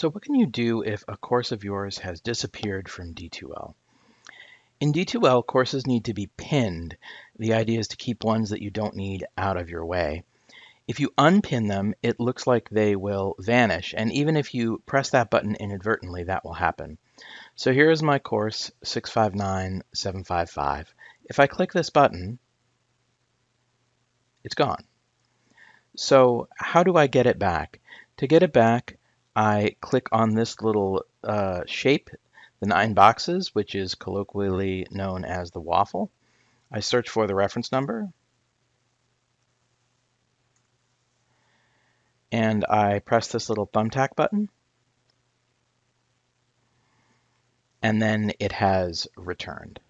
So what can you do if a course of yours has disappeared from D2L? In D2L, courses need to be pinned. The idea is to keep ones that you don't need out of your way. If you unpin them, it looks like they will vanish. And even if you press that button inadvertently, that will happen. So here is my course 659755. If I click this button, it's gone. So how do I get it back? To get it back, I click on this little uh, shape, the nine boxes, which is colloquially known as the waffle. I search for the reference number, and I press this little thumbtack button, and then it has returned.